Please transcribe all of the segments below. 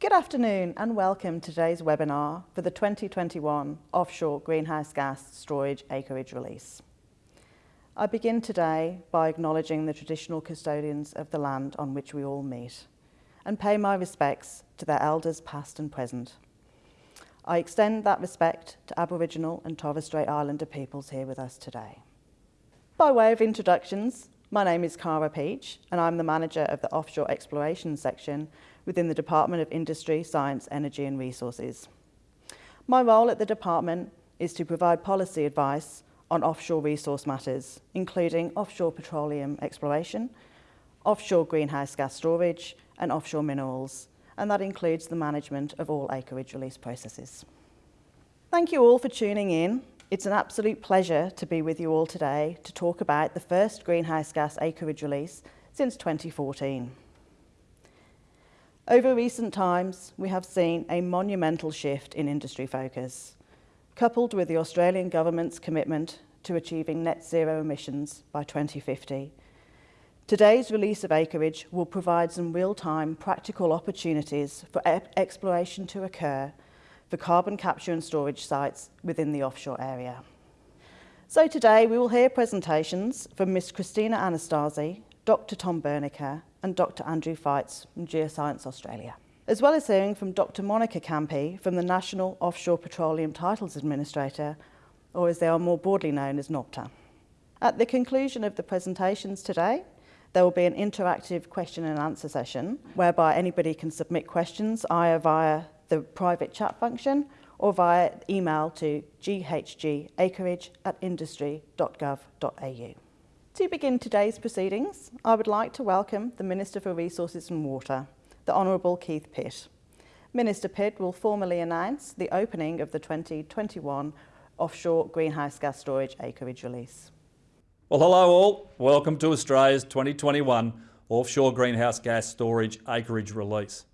Good afternoon and welcome to today's webinar for the 2021 Offshore Greenhouse Gas Storage Acreage Release. I begin today by acknowledging the traditional custodians of the land on which we all meet and pay my respects to their elders past and present. I extend that respect to Aboriginal and Torres Strait Islander peoples here with us today. By way of introductions, my name is Cara Peach and I'm the manager of the Offshore Exploration section within the Department of Industry, Science, Energy and Resources. My role at the department is to provide policy advice on offshore resource matters, including offshore petroleum exploration, offshore greenhouse gas storage and offshore minerals, and that includes the management of all acreage release processes. Thank you all for tuning in. It's an absolute pleasure to be with you all today to talk about the first greenhouse gas acreage release since 2014. Over recent times, we have seen a monumental shift in industry focus coupled with the Australian Government's commitment to achieving net zero emissions by 2050. Today's release of acreage will provide some real-time practical opportunities for e exploration to occur for carbon capture and storage sites within the offshore area. So today we will hear presentations from Ms Christina Anastasi, Dr Tom Bernecker and Dr Andrew Feitz from Geoscience Australia as well as hearing from Dr Monica Campi from the National Offshore Petroleum Titles Administrator, or as they are more broadly known as NOPTA. At the conclusion of the presentations today, there will be an interactive question and answer session whereby anybody can submit questions either via the private chat function or via email to ghgacreage at industry.gov.au. To begin today's proceedings, I would like to welcome the Minister for Resources and Water, the Honourable Keith Pitt. Minister Pitt will formally announce the opening of the 2021 offshore greenhouse gas storage acreage release. Well, hello all. Welcome to Australia's 2021 offshore greenhouse gas storage acreage release.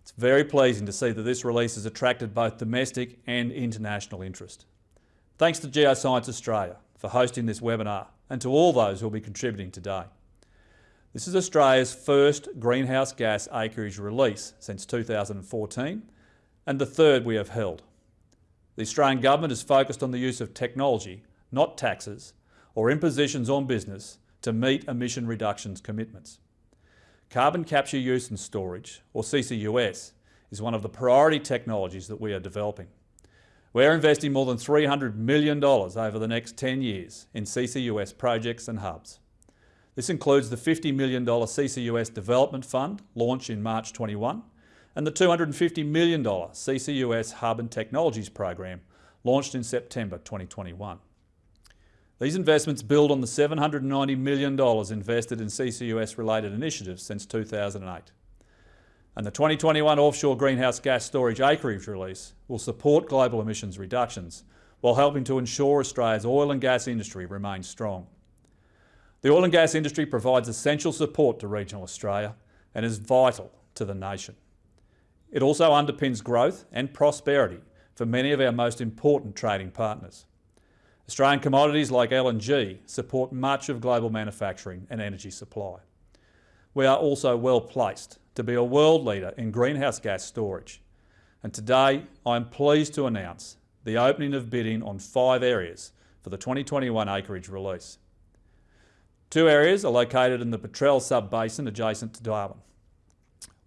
It's very pleasing to see that this release has attracted both domestic and international interest. Thanks to Geoscience Australia for hosting this webinar and to all those who will be contributing today. This is Australia's first greenhouse gas acreage release since 2014 and the third we have held. The Australian Government is focused on the use of technology, not taxes, or impositions on business to meet emission reductions commitments. Carbon capture use and storage, or CCUS, is one of the priority technologies that we are developing. We're investing more than $300 million over the next 10 years in CCUS projects and hubs. This includes the $50 million CCUS Development Fund launched in March 21 and the $250 million CCUS Hub and Technologies Program launched in September 2021. These investments build on the $790 million invested in CCUS-related initiatives since 2008. And the 2021 offshore greenhouse gas storage acreage release will support global emissions reductions while helping to ensure Australia's oil and gas industry remains strong. The oil and gas industry provides essential support to regional Australia and is vital to the nation. It also underpins growth and prosperity for many of our most important trading partners. Australian commodities like LNG support much of global manufacturing and energy supply. We are also well placed to be a world leader in greenhouse gas storage. And today I am pleased to announce the opening of bidding on five areas for the 2021 acreage release. Two areas are located in the Petrel sub-basin adjacent to Darwin.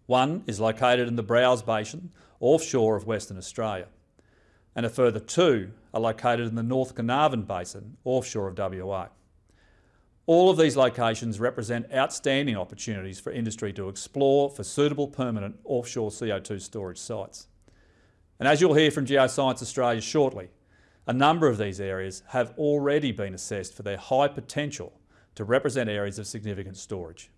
One is located in the Browse Basin offshore of Western Australia and a further two are located in the North Carnarvon Basin offshore of WA. All of these locations represent outstanding opportunities for industry to explore for suitable permanent offshore CO2 storage sites. And as you'll hear from Geoscience Australia shortly, a number of these areas have already been assessed for their high potential to represent areas of significant storage.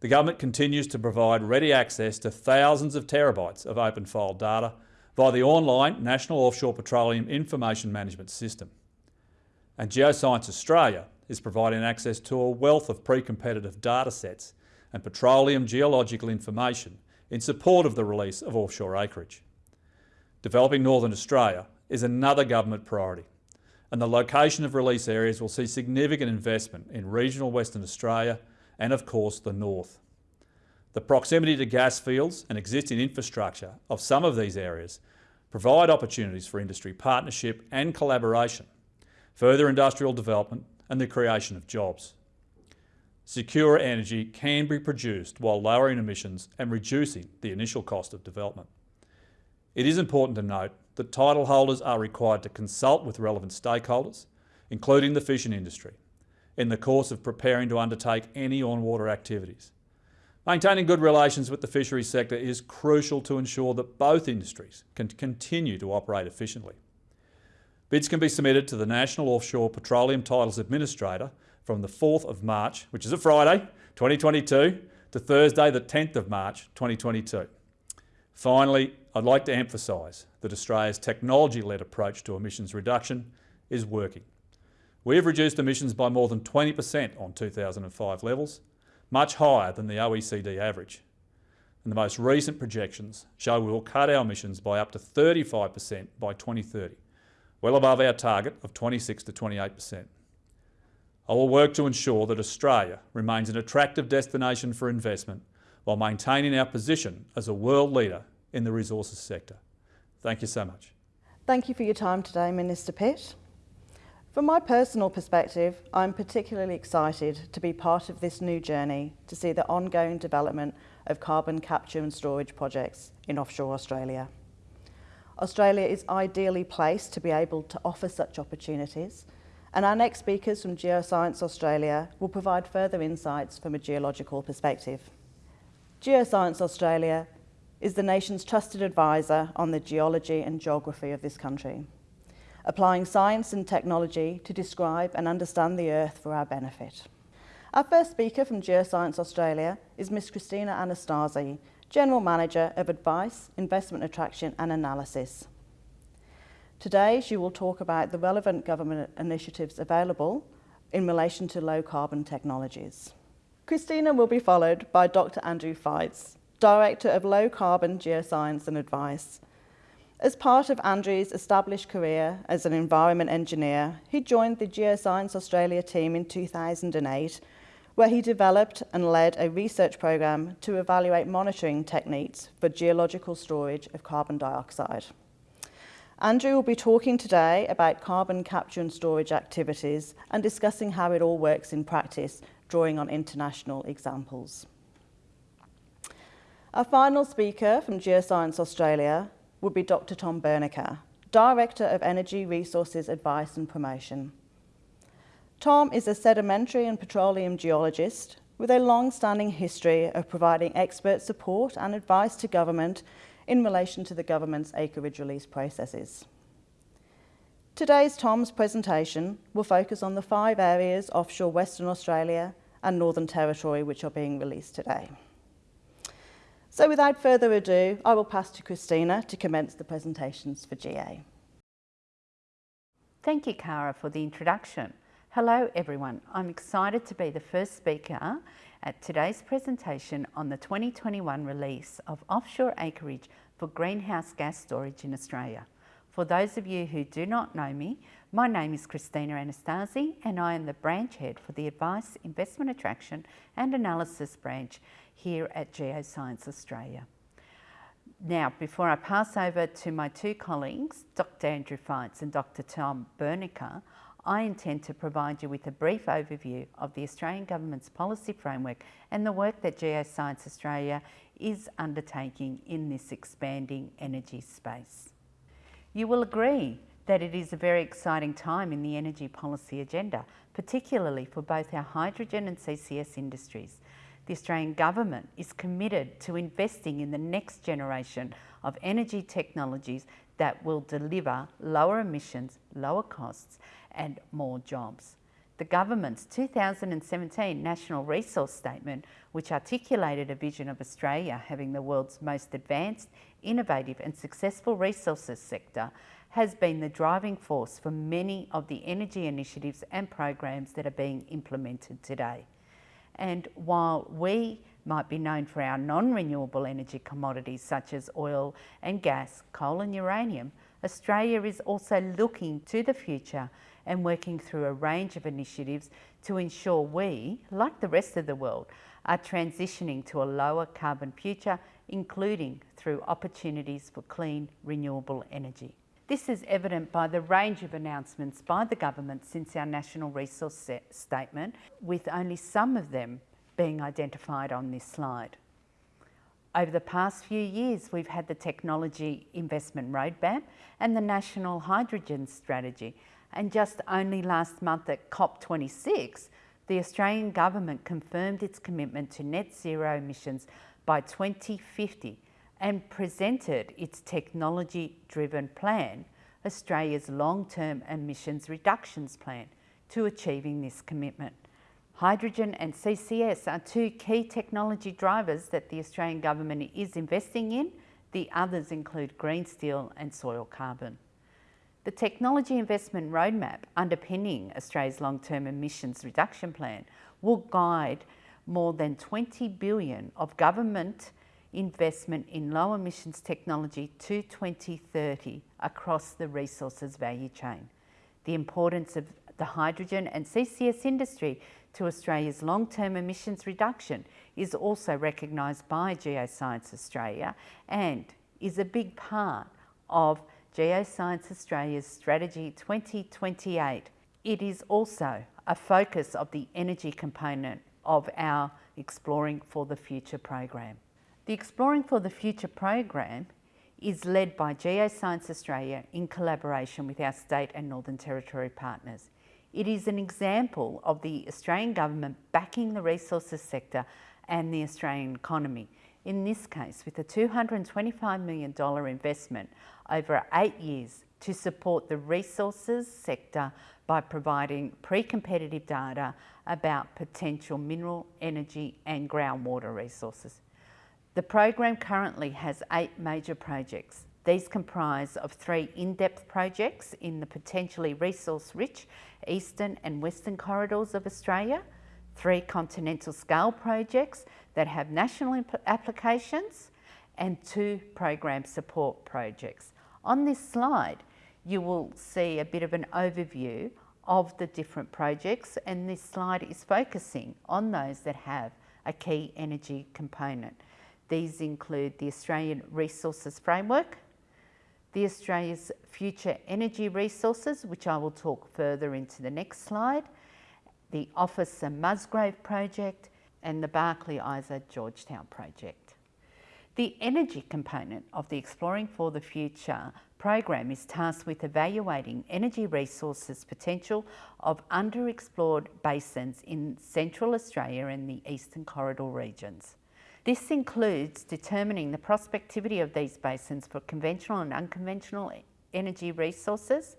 The government continues to provide ready access to thousands of terabytes of open file data via the online National Offshore Petroleum Information Management System. And Geoscience Australia is providing access to a wealth of pre-competitive data sets and petroleum geological information in support of the release of offshore acreage. Developing Northern Australia is another government priority and the location of release areas will see significant investment in regional Western Australia and of course the North. The proximity to gas fields and existing infrastructure of some of these areas provide opportunities for industry partnership and collaboration, further industrial development and the creation of jobs. Secure energy can be produced while lowering emissions and reducing the initial cost of development. It is important to note that title holders are required to consult with relevant stakeholders, including the fishing industry, in the course of preparing to undertake any on-water activities. Maintaining good relations with the fisheries sector is crucial to ensure that both industries can continue to operate efficiently. Bids can be submitted to the National Offshore Petroleum Titles Administrator from the 4th of March, which is a Friday, 2022, to Thursday the 10th of March, 2022. Finally, I'd like to emphasise that Australia's technology-led approach to emissions reduction is working. We have reduced emissions by more than 20% on 2005 levels, much higher than the OECD average. And the most recent projections show we will cut our emissions by up to 35% by 2030, well above our target of 26 to 28%. I will work to ensure that Australia remains an attractive destination for investment while maintaining our position as a world leader in the resources sector. Thank you so much. Thank you for your time today, Minister Pitt. From my personal perspective, I'm particularly excited to be part of this new journey to see the ongoing development of carbon capture and storage projects in offshore Australia. Australia is ideally placed to be able to offer such opportunities and our next speakers from Geoscience Australia will provide further insights from a geological perspective. Geoscience Australia is the nation's trusted advisor on the geology and geography of this country, applying science and technology to describe and understand the Earth for our benefit. Our first speaker from Geoscience Australia is Ms Christina Anastasi, General Manager of Advice, Investment Attraction and Analysis. Today, she will talk about the relevant government initiatives available in relation to low carbon technologies. Christina will be followed by Dr. Andrew Feitz, Director of Low Carbon Geoscience and Advice. As part of Andrew's established career as an environment engineer, he joined the Geoscience Australia team in 2008, where he developed and led a research program to evaluate monitoring techniques for geological storage of carbon dioxide. Andrew will be talking today about carbon capture and storage activities and discussing how it all works in practice, drawing on international examples. Our final speaker from Geoscience Australia will be Dr Tom Bernecker, Director of Energy Resources Advice and Promotion. Tom is a sedimentary and petroleum geologist with a long-standing history of providing expert support and advice to government in relation to the government's acreage release processes. Today's Tom's presentation will focus on the five areas offshore Western Australia and Northern Territory which are being released today. So without further ado, I will pass to Christina to commence the presentations for GA. Thank you, Cara, for the introduction. Hello, everyone. I'm excited to be the first speaker at today's presentation on the 2021 release of offshore acreage for greenhouse gas storage in Australia. For those of you who do not know me, my name is Christina Anastasi and I am the branch head for the Advice, Investment Attraction and Analysis branch here at Geoscience Australia. Now, before I pass over to my two colleagues, Dr Andrew Feitz and Dr Tom Bernecker, I intend to provide you with a brief overview of the Australian Government's policy framework and the work that Geoscience Australia is undertaking in this expanding energy space. You will agree that it is a very exciting time in the energy policy agenda, particularly for both our hydrogen and CCS industries. The Australian Government is committed to investing in the next generation of energy technologies that will deliver lower emissions, lower costs and more jobs. The government's 2017 National Resource Statement, which articulated a vision of Australia having the world's most advanced, innovative and successful resources sector, has been the driving force for many of the energy initiatives and programs that are being implemented today. And while we might be known for our non-renewable energy commodities such as oil and gas, coal and uranium, Australia is also looking to the future and working through a range of initiatives to ensure we, like the rest of the world, are transitioning to a lower carbon future, including through opportunities for clean, renewable energy. This is evident by the range of announcements by the government since our National Resource Statement, with only some of them being identified on this slide. Over the past few years, we've had the Technology Investment Roadmap and the National Hydrogen Strategy. And just only last month at COP26, the Australian Government confirmed its commitment to net zero emissions by 2050 and presented its technology-driven plan, Australia's long-term emissions reductions plan, to achieving this commitment. Hydrogen and CCS are two key technology drivers that the Australian Government is investing in. The others include green steel and soil carbon. The Technology Investment Roadmap underpinning Australia's long-term emissions reduction plan will guide more than 20 billion of government investment in low emissions technology to 2030 across the resources value chain. The importance of the hydrogen and CCS industry to Australia's long-term emissions reduction is also recognised by Geoscience Australia and is a big part of Geoscience Australia's Strategy 2028. It is also a focus of the energy component of our Exploring for the Future program. The Exploring for the Future program is led by Geoscience Australia in collaboration with our state and Northern Territory partners. It is an example of the Australian Government backing the resources sector and the Australian economy. In this case, with a $225 million investment over eight years to support the resources sector by providing pre-competitive data about potential mineral, energy and groundwater resources. The program currently has eight major projects these comprise of three in-depth projects in the potentially resource-rich eastern and western corridors of Australia, three continental scale projects that have national applications, and two program support projects. On this slide, you will see a bit of an overview of the different projects and this slide is focusing on those that have a key energy component. These include the Australian Resources Framework, the Australia's future energy resources, which I will talk further into the next slide, the Officer Musgrave project, and the Barkly Isa Georgetown project. The energy component of the Exploring for the Future program is tasked with evaluating energy resources potential of underexplored basins in Central Australia and the Eastern Corridor regions. This includes determining the prospectivity of these basins for conventional and unconventional energy resources,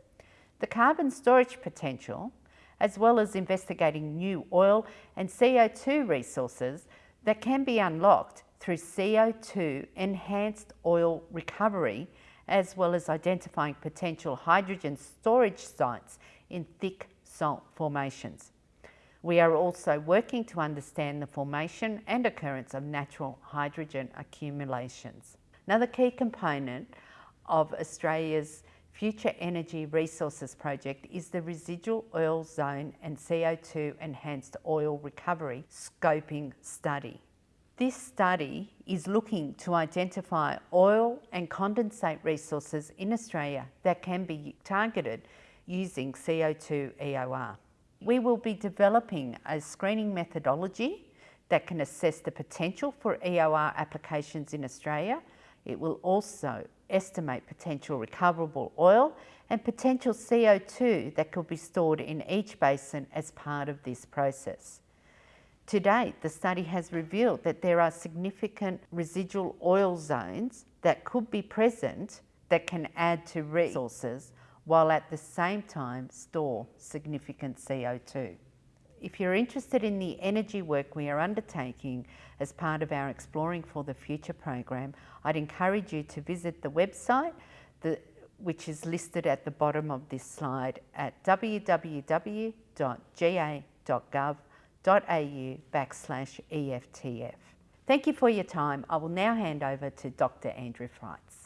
the carbon storage potential, as well as investigating new oil and CO2 resources that can be unlocked through CO2 enhanced oil recovery, as well as identifying potential hydrogen storage sites in thick salt formations. We are also working to understand the formation and occurrence of natural hydrogen accumulations. Another key component of Australia's Future Energy Resources Project is the Residual Oil Zone and CO2 Enhanced Oil Recovery Scoping Study. This study is looking to identify oil and condensate resources in Australia that can be targeted using CO2 EOR. We will be developing a screening methodology that can assess the potential for EOR applications in Australia. It will also estimate potential recoverable oil and potential CO2 that could be stored in each basin as part of this process. To date, the study has revealed that there are significant residual oil zones that could be present that can add to resources while at the same time store significant CO2. If you're interested in the energy work we are undertaking as part of our Exploring for the Future program, I'd encourage you to visit the website, the, which is listed at the bottom of this slide at www.ga.gov.au backslash EFTF. Thank you for your time. I will now hand over to Dr. Andrew Feitz.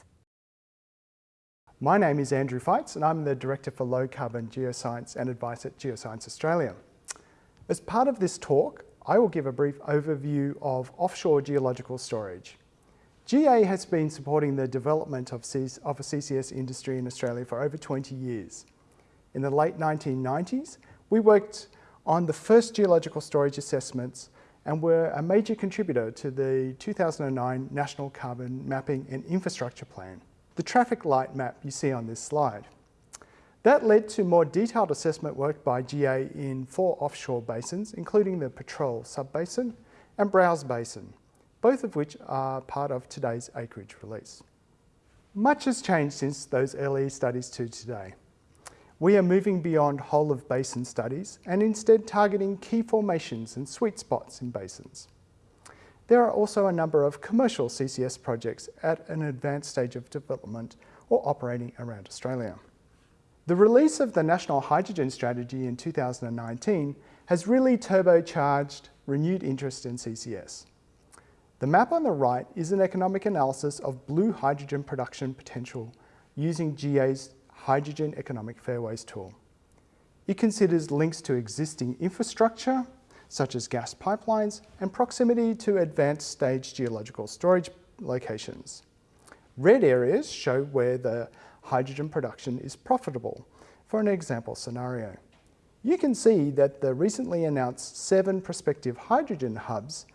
My name is Andrew Feitz and I'm the Director for Low Carbon Geoscience and Advice at Geoscience Australia. As part of this talk, I will give a brief overview of offshore geological storage. GA has been supporting the development of, of a CCS industry in Australia for over 20 years. In the late 1990s, we worked on the first geological storage assessments and were a major contributor to the 2009 National Carbon Mapping and Infrastructure Plan, the traffic light map you see on this slide. That led to more detailed assessment work by GA in four offshore basins, including the Petrel Subbasin and Browse Basin, both of which are part of today's acreage release. Much has changed since those early studies to today. We are moving beyond whole of basin studies and instead targeting key formations and sweet spots in basins. There are also a number of commercial CCS projects at an advanced stage of development or operating around Australia. The release of the National Hydrogen Strategy in 2019 has really turbocharged renewed interest in CCS. The map on the right is an economic analysis of blue hydrogen production potential using GA's Hydrogen Economic Fairways tool. It considers links to existing infrastructure, such as gas pipelines, and proximity to advanced stage geological storage locations. Red areas show where the hydrogen production is profitable for an example scenario. You can see that the recently announced seven prospective hydrogen hubs,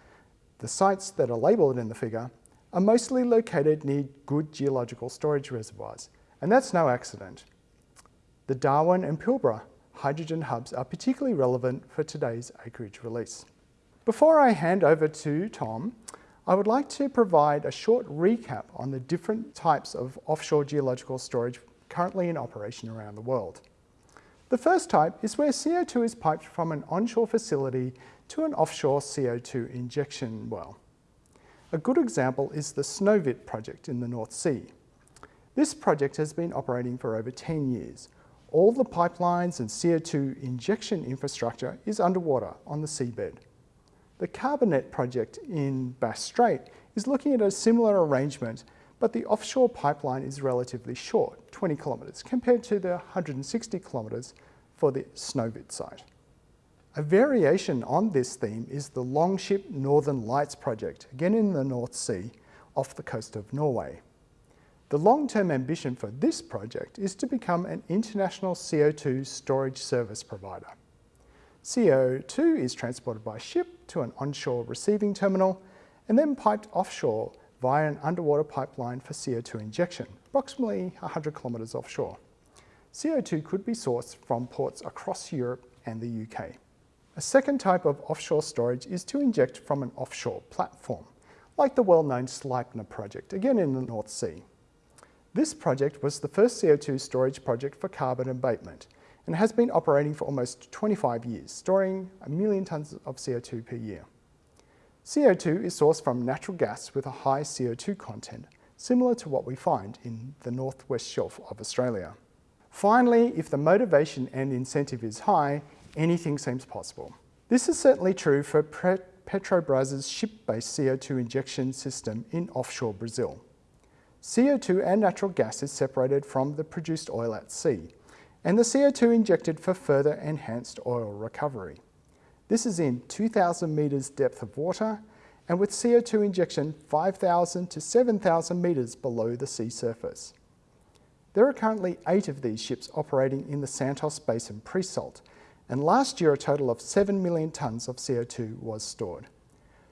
the sites that are labelled in the figure, are mostly located near good geological storage reservoirs, and that's no accident. The Darwin and Pilbara hydrogen hubs are particularly relevant for today's acreage release. Before I hand over to Tom, I would like to provide a short recap on the different types of offshore geological storage currently in operation around the world. The first type is where CO2 is piped from an onshore facility to an offshore CO2 injection well. A good example is the Snøhvit project in the North Sea. This project has been operating for over 10 years. All the pipelines and CO2 injection infrastructure is underwater on the seabed. The CarbonNet project in Bass Strait is looking at a similar arrangement, but the offshore pipeline is relatively short, 20 kilometres, compared to the 160 kilometres for the Snøhvit site. A variation on this theme is the Longship Northern Lights project, again in the North Sea, off the coast of Norway. The long-term ambition for this project is to become an international CO2 storage service provider. CO2 is transported by ship to an onshore receiving terminal and then piped offshore via an underwater pipeline for CO2 injection, approximately 100 kilometres offshore. CO2 could be sourced from ports across Europe and the UK. A second type of offshore storage is to inject from an offshore platform, like the well-known Sleipner project, again in the North Sea. This project was the first CO2 storage project for carbon abatement and has been operating for almost 25 years, storing a million tonnes of CO2 per year. CO2 is sourced from natural gas with a high CO2 content, similar to what we find in the northwest shelf of Australia. Finally, if the motivation and incentive is high, anything seems possible. This is certainly true for Petrobras' ship-based CO2 injection system in offshore Brazil. CO2 and natural gas is separated from the produced oil at sea, and the CO2 injected for further enhanced oil recovery. This is in 2,000 metres depth of water and with CO2 injection 5,000 to 7,000 metres below the sea surface. There are currently eight of these ships operating in the Santos Basin pre-salt, and last year a total of 7 million tonnes of CO2 was stored.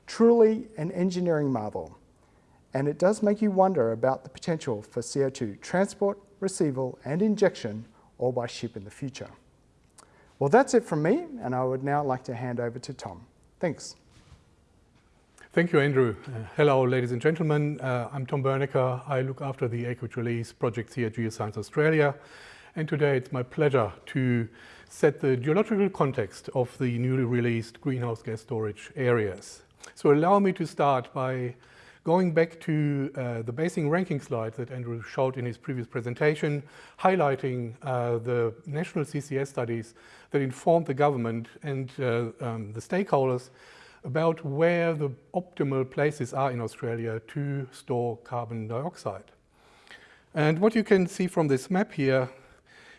Truly an engineering marvel, and it does make you wonder about the potential for CO2 transport, receival and injection all by ship in the future. Well, that's it from me, and I would now like to hand over to Tom. Thanks. Thank you, Andrew. Uh, hello, ladies and gentlemen. Uh, I'm Tom Bernecker. I look after the acreage release project here at Geoscience Australia. And today it's my pleasure to set the geological context of the newly released greenhouse gas storage areas. So allow me to start by Going back to uh, the basing ranking slide that Andrew showed in his previous presentation, highlighting uh, the national CCS studies that informed the government and uh, um, the stakeholders about where the optimal places are in Australia to store carbon dioxide. And what you can see from this map here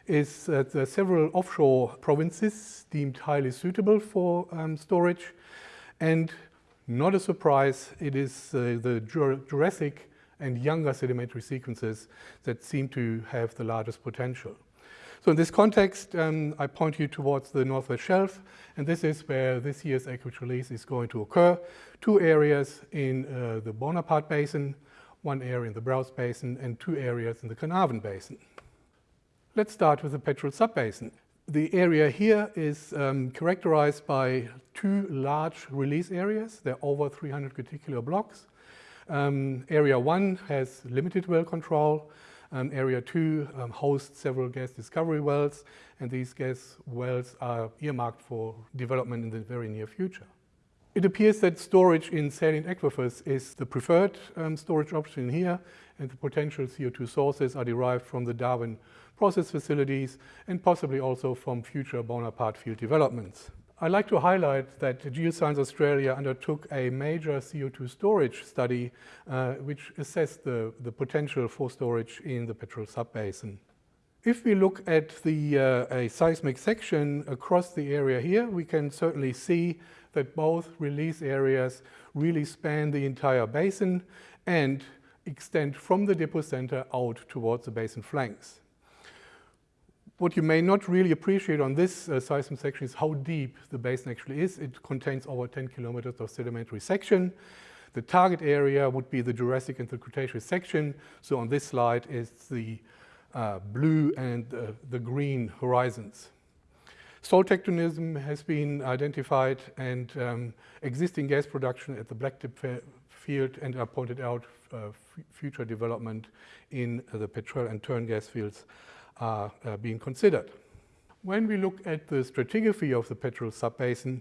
is that there are several offshore provinces deemed highly suitable for um, storage And not a surprise, it is uh, the Jurassic and younger sedimentary sequences that seem to have the largest potential. So in this context, um, I point you towards the Northwest Shelf, and this is where this year's acreage release is going to occur. Two areas in uh, the Bonaparte Basin, one area in the Browse Basin, and two areas in the Carnarvon Basin. Let's start with the Petrel Subbasin. The area here is um, characterized by two large release areas. They're over 300 graticular blocks. Um, area 1 has limited well control. Um, area 2 um, hosts several gas discovery wells, and these gas wells are earmarked for development in the very near future. It appears that storage in saline aquifers is the preferred um, storage option here, and the potential CO2 sources are derived from the Darwin process facilities and possibly also from future Bonaparte field developments. I'd like to highlight that Geoscience Australia undertook a major CO2 storage study uh, which assessed the, the potential for storage in the Petrel subbasin. If we look at the uh, a seismic section across the area here, we can certainly see that both release areas really span the entire basin and extend from the depocenter out towards the basin flanks. What you may not really appreciate on this uh, seismic section is how deep the basin actually is. It contains over 10 kilometers of sedimentary section. The target area would be the Jurassic and the Cretaceous section. So on this slide is the uh, blue and uh, the green horizons. Salt tectonism has been identified and um, existing gas production at the Blacktip field and are pointed out uh, future development in the Petrel and Tern gas fields are uh, being considered. When we look at the stratigraphy of the Petrel subbasin,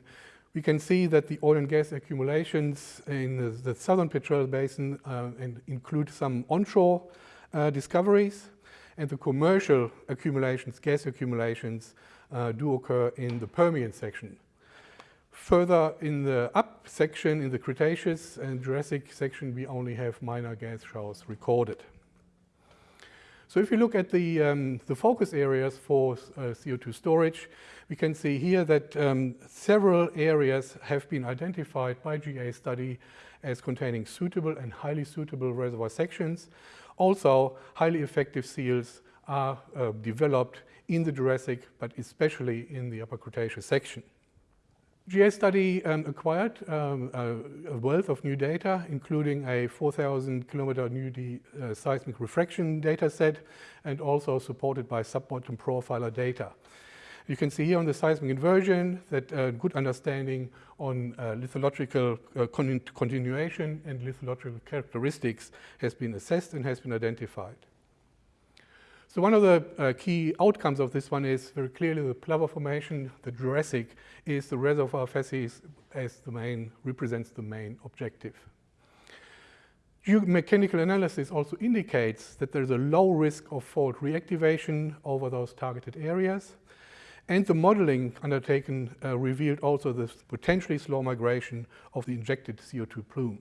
we can see that the oil and gas accumulations in the, the southern Petrel basin uh, include some onshore uh, discoveries, and the commercial accumulations, gas accumulations, do occur in the Permian section. Further in the up section, in the Cretaceous and Jurassic section, we only have minor gas showers recorded. So if you look at the, um, the focus areas for uh, CO2 storage, we can see here that um, several areas have been identified by GA study as containing suitable and highly suitable reservoir sections. Also, highly effective seals are uh, developed in the Jurassic, but especially in the Upper Cretaceous section. GA study um, acquired um, a, a, wealth of new data, including a 4,000 kilometer new uh, seismic refraction data set, and also supported by sub-bottom profiler data. You can see here on the seismic inversion that a uh, good understanding on uh, lithological uh, con continuation and lithological characteristics has been assessed and has been identified. So one of the uh, key outcomes of this one is very clearly the Plover formation, the Jurassic, is the reservoir facies as the main, represents the main objective. Geomechanical analysis also indicates that there's a low risk of fault reactivation over those targeted areas. And the modeling undertaken uh, revealed also the potentially slow migration of the injected CO2 plume.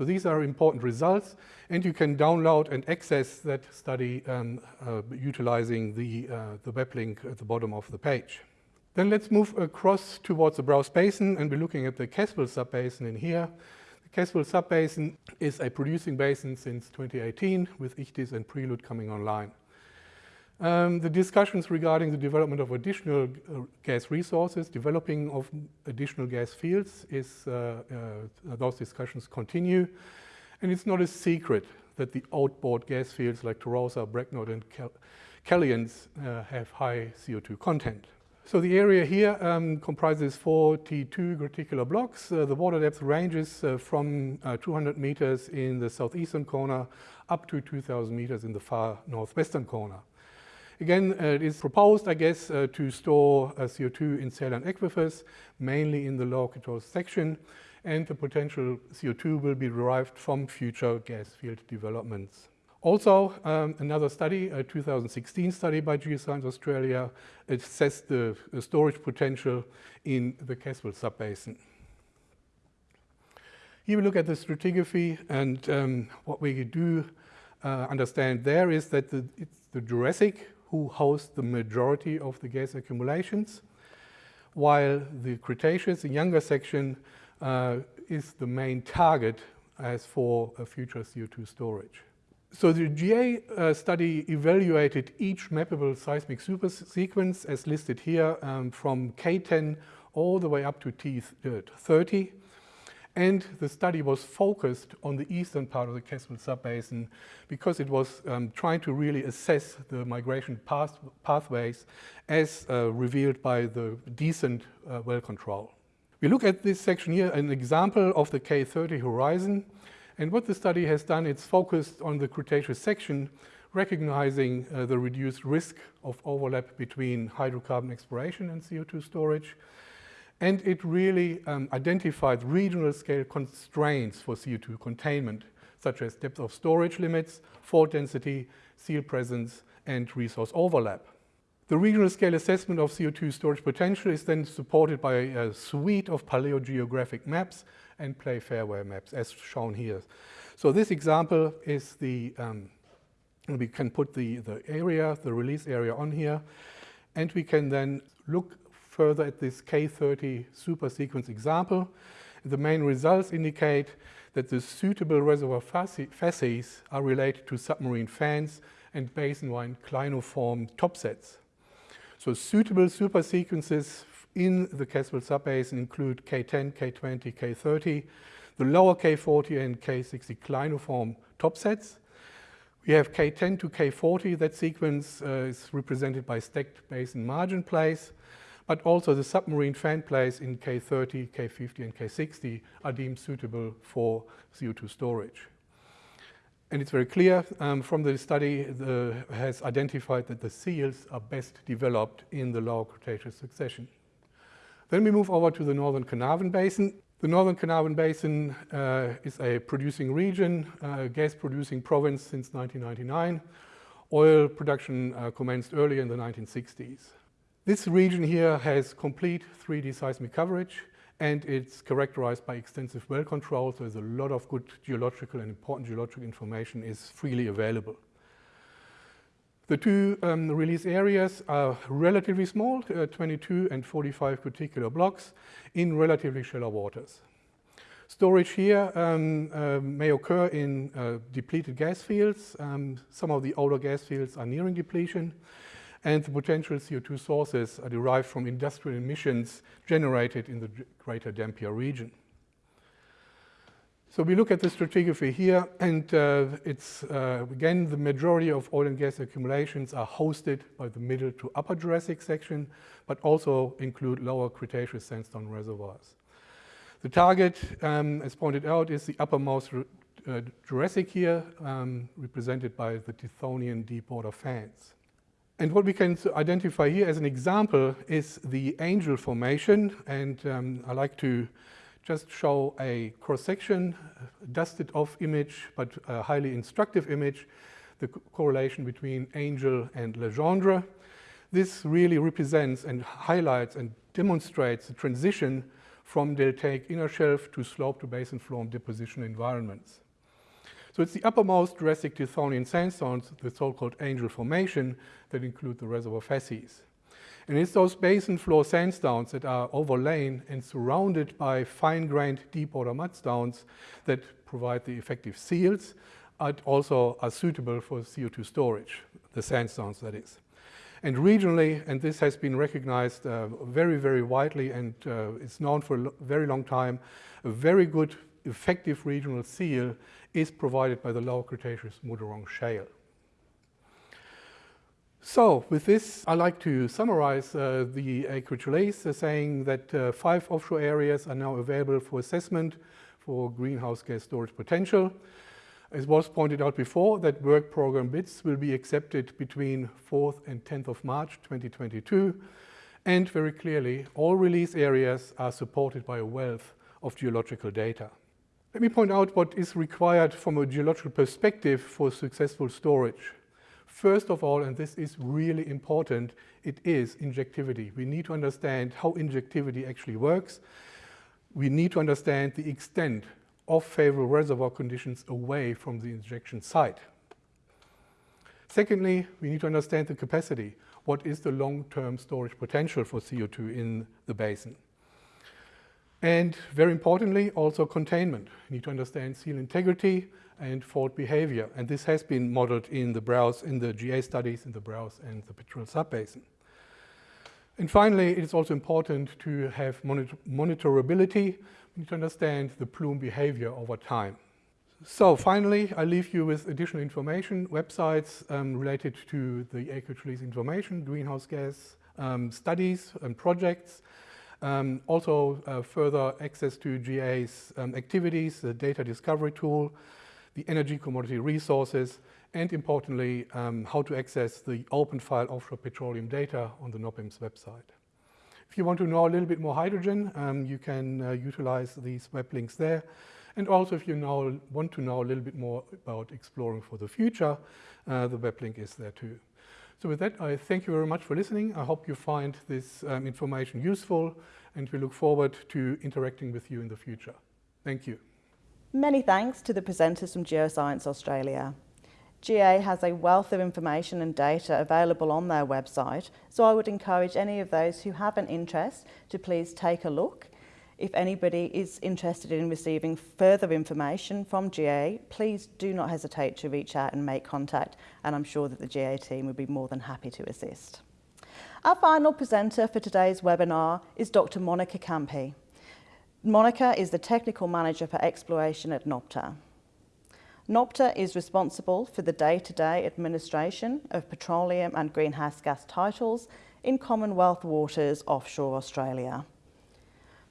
So these are important results, and you can download and access that study um, uh, utilizing the, uh, the web link at the bottom of the page. Then let's move across towards the Browse Basin, and we're looking at the Caswell Subbasin in here. The Caswell Subbasin is a producing basin since 2018, with Ichthys and Prelude coming online. Um, the discussions regarding the development of additional uh, gas resources, developing of additional gas fields, is uh, uh, those discussions continue. And it's not a secret that the outboard gas fields like Torosa, Brecknock, and Cal Calliance uh, have high CO2 content. So the area here um, comprises 42 graticular blocks. Uh, the water depth ranges uh, from 200 meters in the southeastern corner up to 2,000 meters in the far northwestern corner. Again, uh, it is proposed, I guess, uh, to store uh, CO2 in saline aquifers, mainly in the lower Cretaceous section, and the potential CO2 will be derived from future gas field developments. Also, um, another study, a 2016 study by Geoscience Australia, assessed the, storage potential in the Caswell subbasin. Here we look at the stratigraphy, and um, what we do uh, understand there is that the, it's the Jurassic who host the majority of the gas accumulations, while the Cretaceous, the younger section, uh, is the main target as for a future CO2 storage. So the GA uh, study evaluated each mappable seismic supersequence as listed here um, from K10 all the way up to T30. And the study was focused on the eastern part of the Caswell subbasin because it was um, trying to really assess the migration path pathways as uh, revealed by the decent uh, well control. We look at this section here, an example of the K30 horizon. And what the study has done, it's focused on the Cretaceous section, recognizing uh, the reduced risk of overlap between hydrocarbon exploration and CO2 storage. And it really um, identified regional scale constraints for CO2 containment, such as depth of storage limits, fault density, seal presence, and resource overlap. The regional scale assessment of CO2 storage potential is then supported by a suite of paleogeographic maps and play fairway maps as shown here. So this example is the, um, we can put the, the area, the release area on here, and we can then look further at this K30 supersequence example. The main results indicate that the suitable reservoir facies are related to submarine fans and basin-wide clinoform topsets. So suitable supersequences in the Caswell subbasin include K10, K20, K30, the lower K40 and K60 clinoform topsets. We have K10 to K40, that sequence uh, is represented by stacked basin margin plays, but also the submarine fan plays in K30, K50 and K60 are deemed suitable for CO2 storage. And it's very clear um, from the study the, has identified that the seals are best developed in the lower Cretaceous succession. Then we move over to the Northern Carnarvon Basin. The Northern Carnarvon Basin uh, is a producing region, uh, gas-producing province since 1999. Oil production uh, commenced early in the 1960s. This region here has complete 3D seismic coverage and it's characterized by extensive well control, so there's a lot of good geological and important geological information is freely available. The two um, release areas are relatively small, uh, 22 and 45 graticular blocks in relatively shallow waters. Storage here um, uh, may occur in uh, depleted gas fields. Um, some of the older gas fields are nearing depletion and the potential CO2 sources are derived from industrial emissions generated in the greater Dampier region. So we look at the stratigraphy here, and uh, it's, uh, again, the majority of oil and gas accumulations are hosted by the middle to upper Jurassic section, but also include lower Cretaceous sandstone reservoirs. The target, um, as pointed out, is the uppermost uh, Jurassic here, um, represented by the Tithonian deep water fans. And what we can identify here as an example is the Angel Formation, and um, I like to just show a cross-section, dusted off image, but a highly instructive image, the co correlation between Angel and Legendre. This really represents and highlights and demonstrates the transition from deltaic inner shelf to slope to basin floor deposition environments. So it's the uppermost Jurassic Tithonian sandstones, the so-called Angel Formation, that include the reservoir facies. And it's those basin floor sandstones that are overlain and surrounded by fine-grained deep-water mudstones that provide the effective seals and also are suitable for CO2 storage, the sandstones that is. And regionally, and this has been recognized uh, very, very widely and uh, it's known for a very long time, a very good effective regional seal is provided by the Lower Cretaceous Muderong Shale. So with this, I'd like to summarize uh, the acreage release, uh, saying that uh, five offshore areas are now available for assessment for greenhouse gas storage potential. As was pointed out before, that work program bids will be accepted between 4th and 10th of March 2022. And very clearly, all release areas are supported by a wealth of geological data. Let me point out what is required from a geological perspective for successful storage. First of all, and this is really important, it is injectivity. We need to understand how injectivity actually works. We need to understand the extent of favorable reservoir conditions away from the injection site. Secondly, we need to understand the capacity. What is the long-term storage potential for CO2 in the basin? And very importantly, also containment. You need to understand seal integrity and fault behavior. And this has been modeled in the browse, in the GA studies, in the browse and the petrel subbasin. And finally, it is also important to have monitor monitorability. We need to understand the plume behavior over time. So finally, I leave you with additional information, websites um, related to the acreage release information, greenhouse gas um, studies and projects, um, also uh, further access to GA's um, activities, the data discovery tool, the energy commodity resources, and importantly, um, how to access the open file offshore petroleum data on the NOPIMS website. If you want to know a little bit more hydrogen, um, you can uh, utilize these web links there. And also, if you now want to know a little bit more about exploring for the future, uh, the web link is there too. So with that, I thank you very much for listening. I hope you find this um, information useful, and we look forward to interacting with you in the future. Thank you. Many thanks to the presenters from Geoscience Australia. GA has a wealth of information and data available on their website, so I would encourage any of those who have an interest to please take a look. If anybody is interested in receiving further information from GA, please do not hesitate to reach out and make contact, and I'm sure that the GA team would be more than happy to assist. Our final presenter for today's webinar is Dr. Monica Campi. Monica is the Technical Manager for Exploration at NOPTA. NOPTA is responsible for the day-to-day -day administration of petroleum and greenhouse gas titles in Commonwealth waters offshore Australia.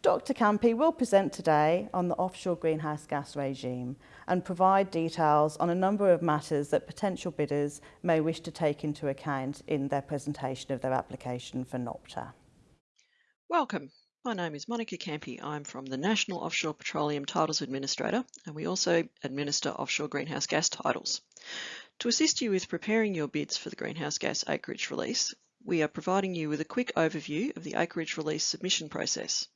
Dr Campi will present today on the offshore greenhouse gas regime and provide details on a number of matters that potential bidders may wish to take into account in their presentation of their application for NOPTA. Welcome. My name is Monica Campi. I'm from the National Offshore Petroleum Titles Administrator and we also administer offshore greenhouse gas titles. To assist you with preparing your bids for the greenhouse gas acreage release, we are providing you with a quick overview of the acreage release submission process.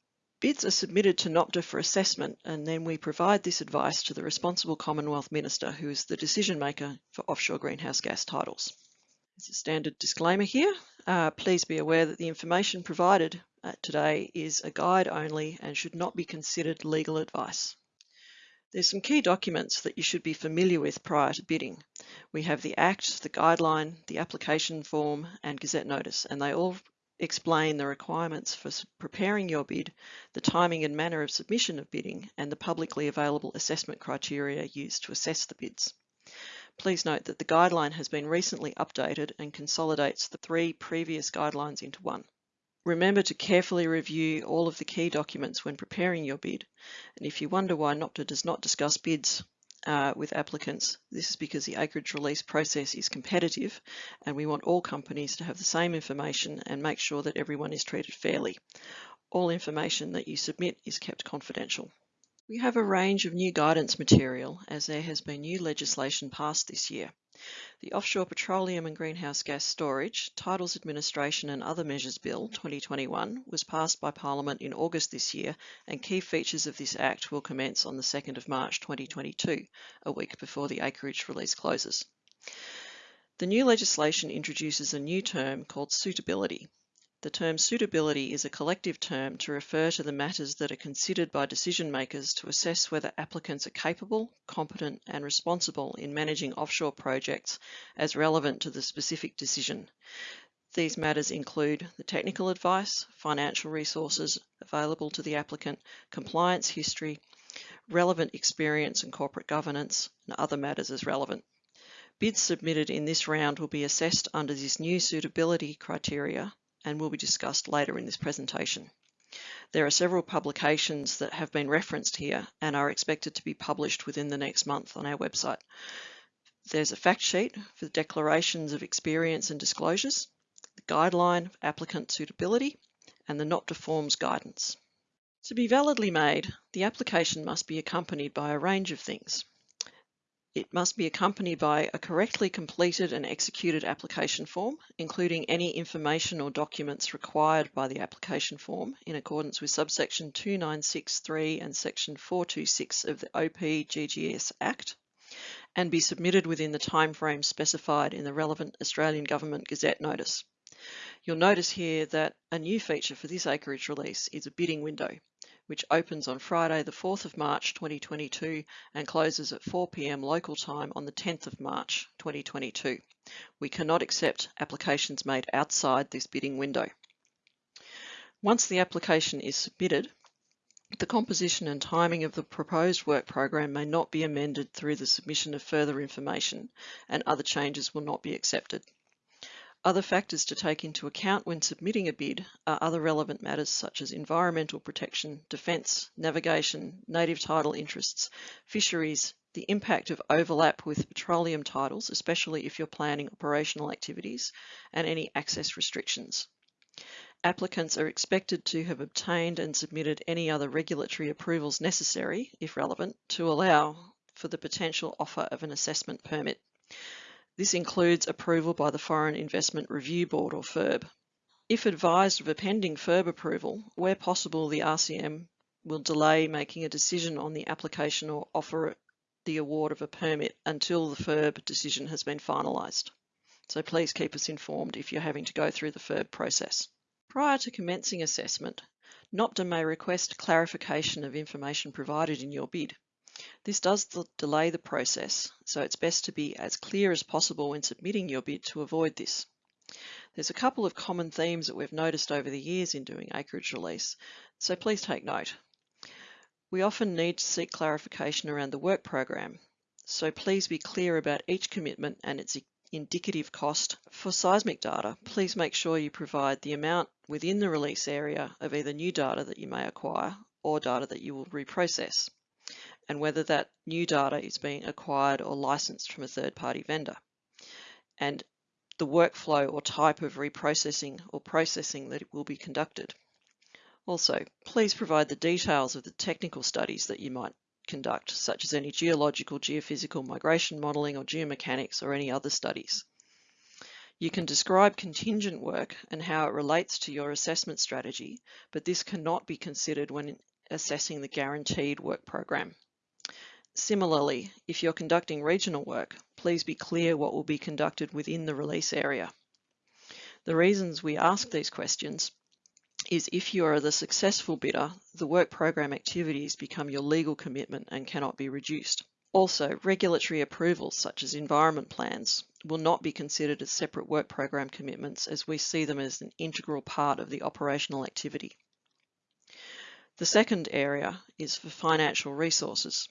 Bids are submitted to NOPTA for assessment and then we provide this advice to the responsible Commonwealth Minister who is the decision maker for offshore greenhouse gas titles. As a standard disclaimer here, uh, please be aware that the information provided uh, today is a guide only and should not be considered legal advice. There's some key documents that you should be familiar with prior to bidding. We have the Act, the Guideline, the Application Form and Gazette Notice and they all explain the requirements for preparing your bid, the timing and manner of submission of bidding and the publicly available assessment criteria used to assess the bids. Please note that the guideline has been recently updated and consolidates the three previous guidelines into one. Remember to carefully review all of the key documents when preparing your bid. And if you wonder why NOPTA does not discuss bids uh, with applicants, this is because the acreage release process is competitive and we want all companies to have the same information and make sure that everyone is treated fairly. All information that you submit is kept confidential. We have a range of new guidance material as there has been new legislation passed this year. The Offshore Petroleum and Greenhouse Gas Storage, Titles Administration and Other Measures Bill 2021 was passed by Parliament in August this year and key features of this Act will commence on the 2nd of March 2022, a week before the acreage release closes. The new legislation introduces a new term called suitability the term suitability is a collective term to refer to the matters that are considered by decision makers to assess whether applicants are capable, competent and responsible in managing offshore projects as relevant to the specific decision. These matters include the technical advice, financial resources available to the applicant, compliance history, relevant experience and corporate governance, and other matters as relevant. Bids submitted in this round will be assessed under this new suitability criteria and will be discussed later in this presentation. There are several publications that have been referenced here and are expected to be published within the next month on our website. There's a fact sheet for the declarations of experience and disclosures, the guideline of applicant suitability, and the NOPTA forms guidance. To be validly made, the application must be accompanied by a range of things. It must be accompanied by a correctly completed and executed application form, including any information or documents required by the application form in accordance with subsection 2963 and section 426 of the OPGGS Act, and be submitted within the timeframe specified in the relevant Australian Government Gazette notice. You'll notice here that a new feature for this acreage release is a bidding window, which opens on Friday the 4th of March 2022 and closes at 4pm local time on the 10th of March 2022. We cannot accept applications made outside this bidding window. Once the application is submitted, the composition and timing of the proposed work program may not be amended through the submission of further information and other changes will not be accepted. Other factors to take into account when submitting a bid are other relevant matters such as environmental protection, defence, navigation, native title interests, fisheries, the impact of overlap with petroleum titles, especially if you're planning operational activities, and any access restrictions. Applicants are expected to have obtained and submitted any other regulatory approvals necessary, if relevant, to allow for the potential offer of an assessment permit. This includes approval by the Foreign Investment Review Board or FIRB. If advised of a pending FIRB approval, where possible the RCM will delay making a decision on the application or offer the award of a permit until the FIRB decision has been finalised. So please keep us informed if you're having to go through the FIRB process. Prior to commencing assessment, NOPTA may request clarification of information provided in your bid. This does delay the process, so it's best to be as clear as possible when submitting your bid to avoid this. There's a couple of common themes that we've noticed over the years in doing acreage release, so please take note. We often need to seek clarification around the work program, so please be clear about each commitment and its indicative cost. For seismic data, please make sure you provide the amount within the release area of either new data that you may acquire or data that you will reprocess and whether that new data is being acquired or licensed from a third-party vendor, and the workflow or type of reprocessing or processing that will be conducted. Also, please provide the details of the technical studies that you might conduct, such as any geological, geophysical, migration modelling or geomechanics or any other studies. You can describe contingent work and how it relates to your assessment strategy, but this cannot be considered when assessing the guaranteed work program. Similarly, if you're conducting regional work, please be clear what will be conducted within the release area. The reasons we ask these questions is if you are the successful bidder, the work program activities become your legal commitment and cannot be reduced. Also, regulatory approvals such as environment plans will not be considered as separate work program commitments as we see them as an integral part of the operational activity. The second area is for financial resources.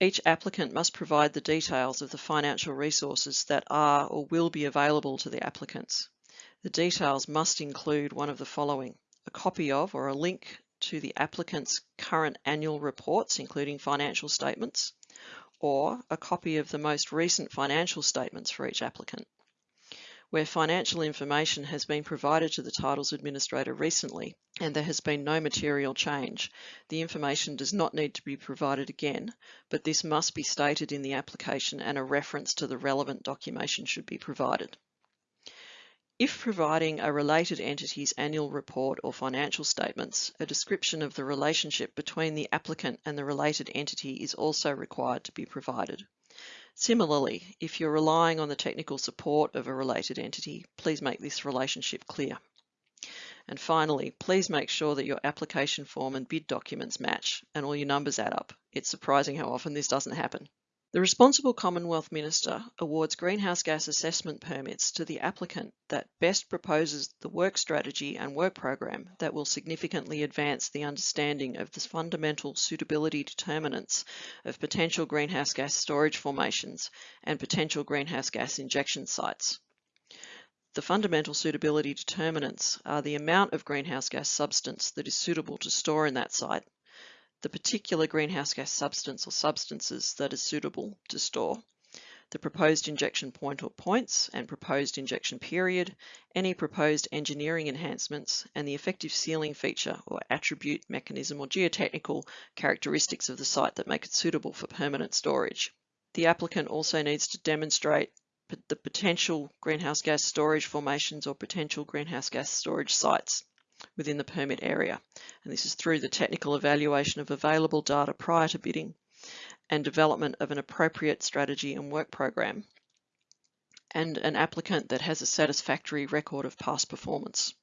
Each applicant must provide the details of the financial resources that are or will be available to the applicants. The details must include one of the following, a copy of or a link to the applicant's current annual reports, including financial statements, or a copy of the most recent financial statements for each applicant. Where financial information has been provided to the titles administrator recently and there has been no material change, the information does not need to be provided again, but this must be stated in the application and a reference to the relevant documentation should be provided. If providing a related entity's annual report or financial statements, a description of the relationship between the applicant and the related entity is also required to be provided. Similarly, if you're relying on the technical support of a related entity, please make this relationship clear. And finally, please make sure that your application form and bid documents match and all your numbers add up. It's surprising how often this doesn't happen. The responsible Commonwealth Minister awards greenhouse gas assessment permits to the applicant that best proposes the work strategy and work program that will significantly advance the understanding of the fundamental suitability determinants of potential greenhouse gas storage formations and potential greenhouse gas injection sites. The fundamental suitability determinants are the amount of greenhouse gas substance that is suitable to store in that site the particular greenhouse gas substance or substances that is suitable to store, the proposed injection point or points and proposed injection period, any proposed engineering enhancements, and the effective sealing feature or attribute, mechanism, or geotechnical characteristics of the site that make it suitable for permanent storage. The applicant also needs to demonstrate the potential greenhouse gas storage formations or potential greenhouse gas storage sites within the permit area. And this is through the technical evaluation of available data prior to bidding and development of an appropriate strategy and work program and an applicant that has a satisfactory record of past performance.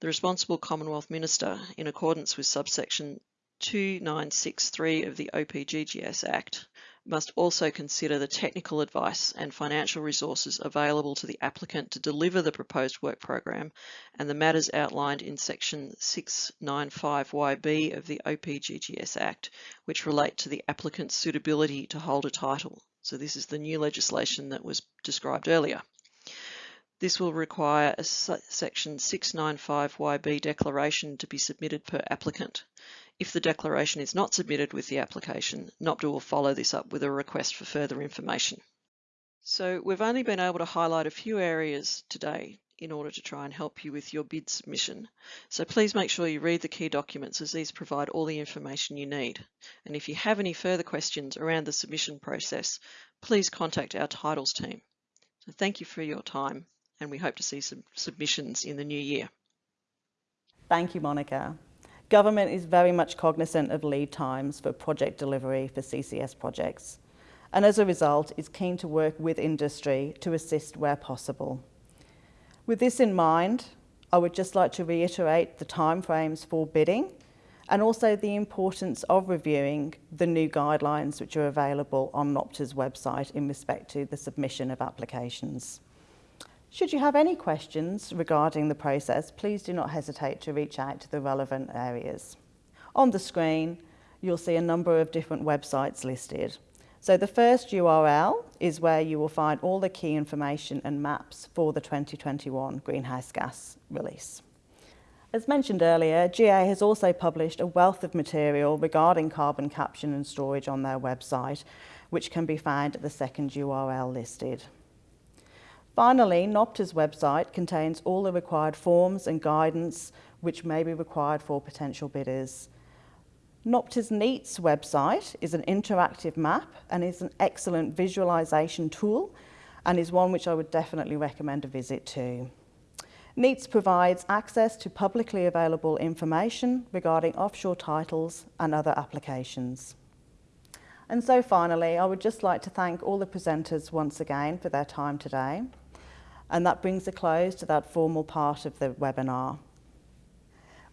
The responsible Commonwealth Minister, in accordance with subsection 2963 of the OPGGS Act, must also consider the technical advice and financial resources available to the applicant to deliver the proposed work program and the matters outlined in section 695YB of the OPGGS Act, which relate to the applicant's suitability to hold a title. So this is the new legislation that was described earlier. This will require a section 695YB declaration to be submitted per applicant. If the declaration is not submitted with the application, NOPTA will follow this up with a request for further information. So we've only been able to highlight a few areas today in order to try and help you with your bid submission. So please make sure you read the key documents as these provide all the information you need. And if you have any further questions around the submission process, please contact our titles team. So thank you for your time and we hope to see some submissions in the new year. Thank you, Monica. Government is very much cognizant of lead times for project delivery for CCS projects, and as a result is keen to work with industry to assist where possible. With this in mind, I would just like to reiterate the timeframes for bidding and also the importance of reviewing the new guidelines which are available on NOPTA's website in respect to the submission of applications. Should you have any questions regarding the process, please do not hesitate to reach out to the relevant areas. On the screen, you'll see a number of different websites listed. So the first URL is where you will find all the key information and maps for the 2021 greenhouse gas release. As mentioned earlier, GA has also published a wealth of material regarding carbon capture and storage on their website, which can be found at the second URL listed. Finally, NOPTA's website contains all the required forms and guidance which may be required for potential bidders. NOPTA's NEATS website is an interactive map and is an excellent visualisation tool and is one which I would definitely recommend a visit to. NEATS provides access to publicly available information regarding offshore titles and other applications. And so finally, I would just like to thank all the presenters once again for their time today. And that brings a close to that formal part of the webinar.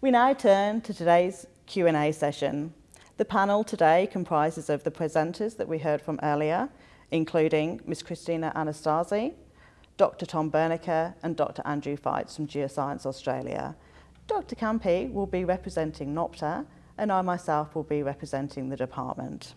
We now turn to today's Q&A session. The panel today comprises of the presenters that we heard from earlier, including Ms. Christina Anastasi, Dr. Tom Bernecker and Dr. Andrew Feitz from Geoscience Australia. Dr. Campi will be representing NOPTA and I myself will be representing the department.